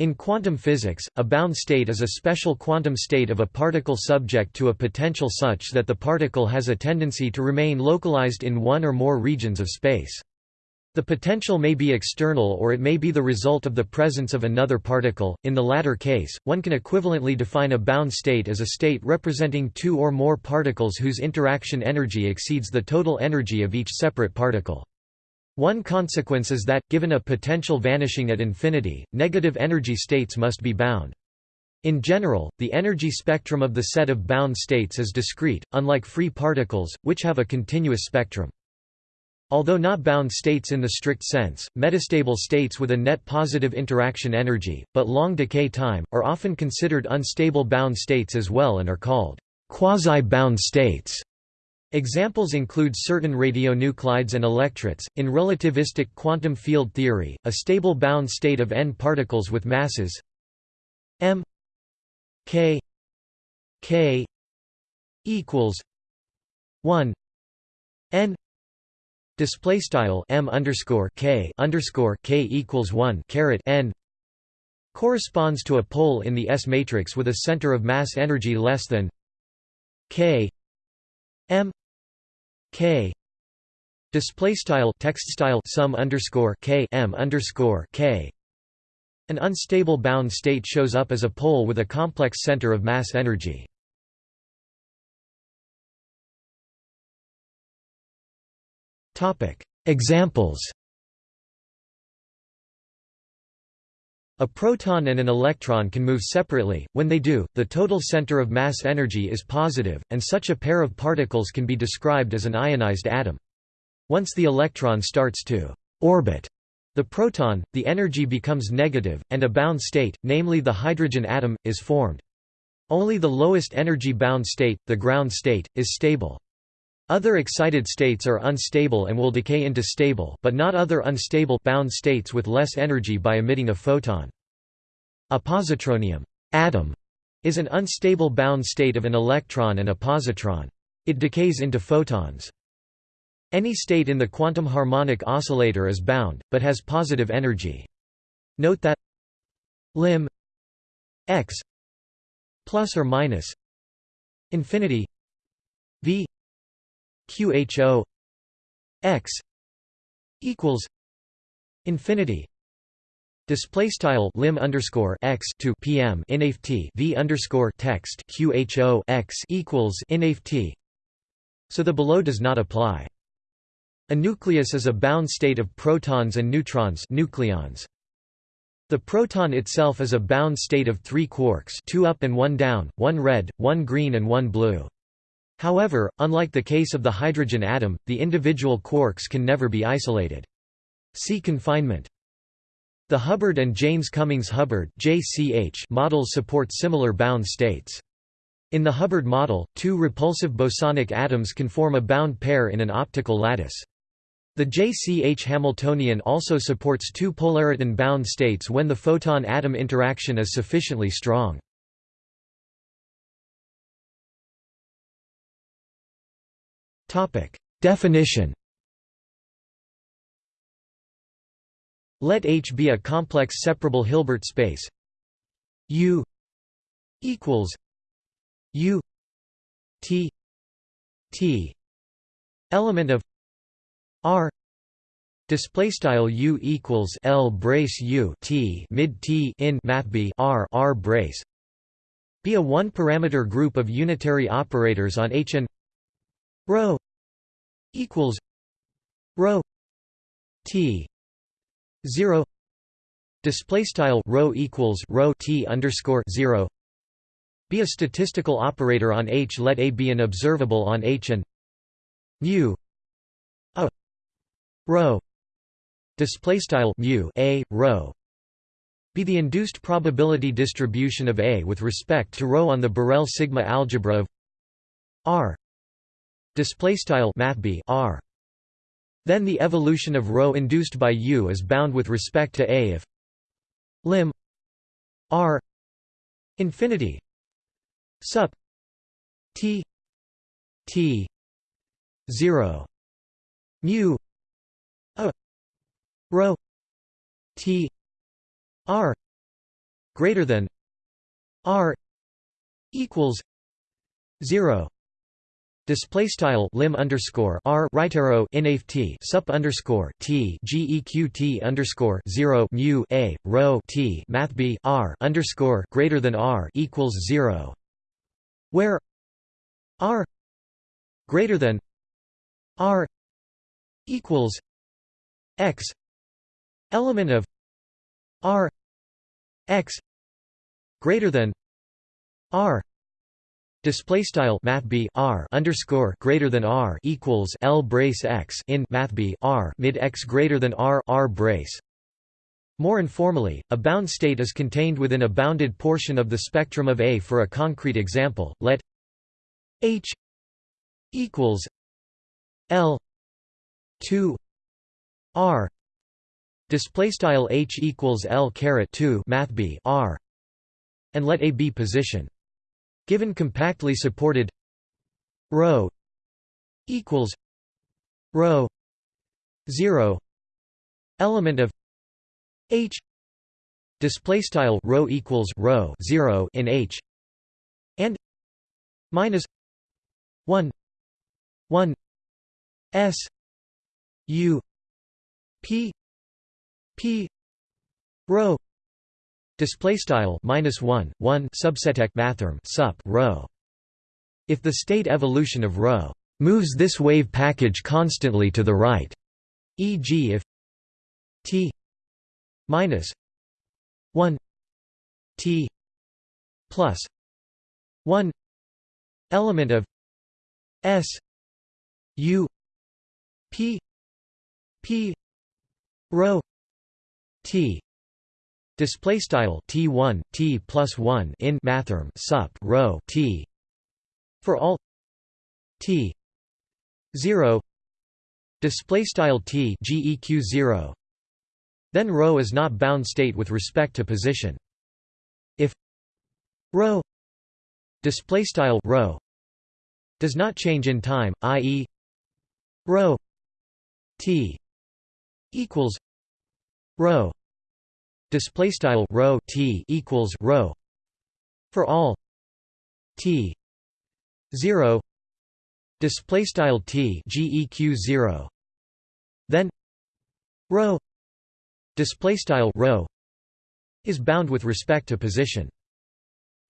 In quantum physics, a bound state is a special quantum state of a particle subject to a potential such that the particle has a tendency to remain localized in one or more regions of space. The potential may be external or it may be the result of the presence of another particle. In the latter case, one can equivalently define a bound state as a state representing two or more particles whose interaction energy exceeds the total energy of each separate particle. One consequence is that, given a potential vanishing at infinity, negative energy states must be bound. In general, the energy spectrum of the set of bound states is discrete, unlike free particles, which have a continuous spectrum. Although not bound states in the strict sense, metastable states with a net positive interaction energy, but long decay time, are often considered unstable bound states as well and are called quasi-bound states. Examples include certain radionuclides and electrets. In relativistic quantum field theory, a stable bound state of n particles with masses m k k equals 1 n display style m underscore k underscore k equals 1 caret n corresponds to a pole in the S matrix with a center of mass energy less than k m k. Display style text style sum underscore k m underscore k. An unstable bound state shows up as a pole with a complex center of mass energy. Topic. Examples A proton and an electron can move separately, when they do, the total center of mass energy is positive, and such a pair of particles can be described as an ionized atom. Once the electron starts to orbit the proton, the energy becomes negative, and a bound state, namely the hydrogen atom, is formed. Only the lowest energy bound state, the ground state, is stable. Other excited states are unstable and will decay into stable but not other unstable bound states with less energy by emitting a photon. A positronium atom is an unstable bound state of an electron and a positron. It decays into photons. Any state in the quantum harmonic oscillator is bound, but has positive energy. Note that lim x plus or minus infinity v QHO x equals infinity. Display style lim underscore x to PM inft v underscore text QHO x equals inft. So the below does not apply. A nucleus is a bound state of protons and neutrons nucleons. The proton itself is a bound state of three quarks two up and one down, one red, one green and one blue. However, unlike the case of the hydrogen atom, the individual quarks can never be isolated. See confinement. The Hubbard and Jaynes Cummings Hubbard models support similar bound states. In the Hubbard model, two repulsive bosonic atoms can form a bound pair in an optical lattice. The JCH Hamiltonian also supports two polariton bound states when the photon-atom interaction is sufficiently strong. Definition. Let H be a complex separable Hilbert space. U equals U T T element of R display style U equals L brace U T mid T in math B R R brace. Be a one parameter group of unitary operators on H and rho equals rho t 0 display style rho equals rho t underscore 0 be a statistical operator on H let A be an observable on H and mu a rho display style mu a rho be the induced probability distribution of A with respect to rho on the Borel sigma algebra of R display style mathb r. Then the evolution of rho induced by u is bound with respect to a if lim r infinity sup t t 0 mu a rho t r greater than r equals 0 Display style lim underscore r right arrow inaf t sup underscore t geq underscore zero mu a rho t math b r underscore greater than r equals zero, where r greater than r equals x element of r x greater than r Display style math b r underscore greater than r equals l brace x in math b r mid x greater than r r brace. More informally, a bound state is contained within a bounded portion of the spectrum of A. For a concrete example, let h equals l 2 r display style h equals l caret 2 math b r and let a be position Given compactly supported rho equals rho 0 element of h display style rho equals rho 0 in h and minus 1 1 s u p p rho Display style minus one one subseteq mathrm sup rho. If the state evolution of rho moves this wave package constantly to the right, e.g. if t minus one t plus one element of s u p p rho t Display style t one t plus one in mathrm sup rho t for all t zero display style t geq zero. Then rho is not bound state with respect to position. If rho display style rho does not change in time, i.e. rho t equals rho display style rho t equals rho for all t 0 display style t geq 0 then rho display style rho is bound with respect to position.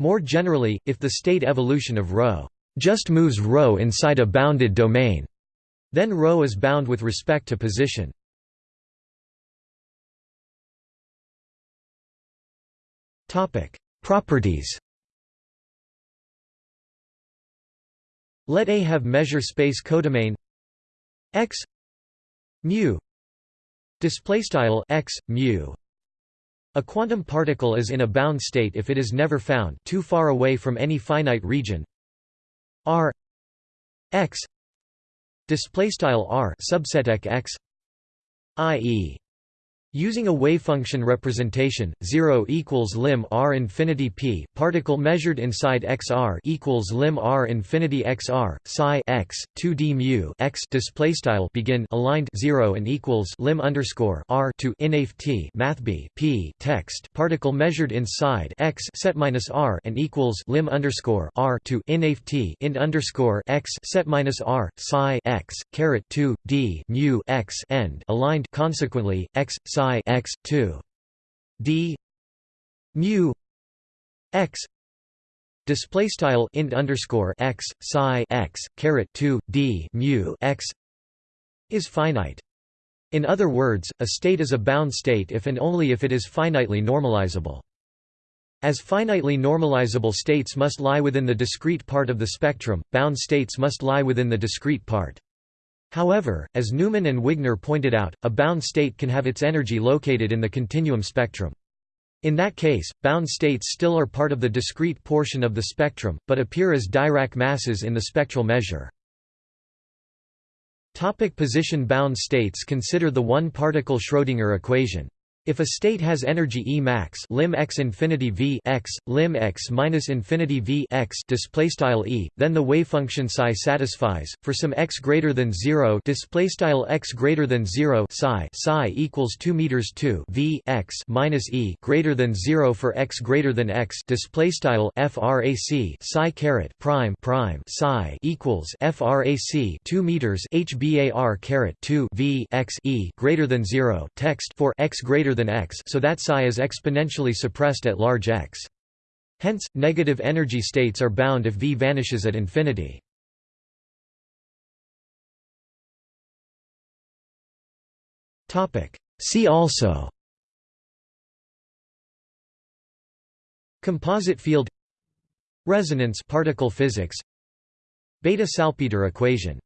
More generally if the state evolution of rho just moves rho inside a bounded domain then rho is bound with respect to position Properties. Let A have measure space codomain x mu display style x mu. A quantum particle is in a bound state if it is never found too far away from any finite region. R x display style r subset x i.e. Using a wavefunction representation, 0 equals lim r infinity p, particle measured inside xr equals lim r infinity xr, psi x, 2d mu x display style begin aligned 0 and equals lim underscore r to inaf t math b p text particle measured inside x set minus r and equals lim underscore r to inaf t int underscore x set minus r psi x caret 2 d mu x end aligned consequently x psi psi x 2 d mu x display style int underscore x psi x caret 2 d mu x is finite. In other words, a state is a bound state if and only if it is finitely normalizable. As finitely normalizable states must lie within the discrete part of the spectrum, bound states must lie within the discrete part. However, as Neumann and Wigner pointed out, a bound state can have its energy located in the continuum spectrum. In that case, bound states still are part of the discrete portion of the spectrum, but appear as Dirac masses in the spectral measure. Topic position bound states Consider the one-particle Schrödinger equation. If a state has energy E max lim x infinity v x lim x minus infinity v x display style e, then the wave function psi satisfies. For some x greater than zero display style x greater than zero psi psi equals two meters two v x minus e greater than zero for x greater than x display style frac psi caret prime prime psi equals frac two meters hbar caret two v x e greater than zero text for x greater than x so that psi is exponentially suppressed at large x. Hence, negative energy states are bound if V vanishes at infinity. See also Composite field Resonance particle physics Bethe Salpeter equation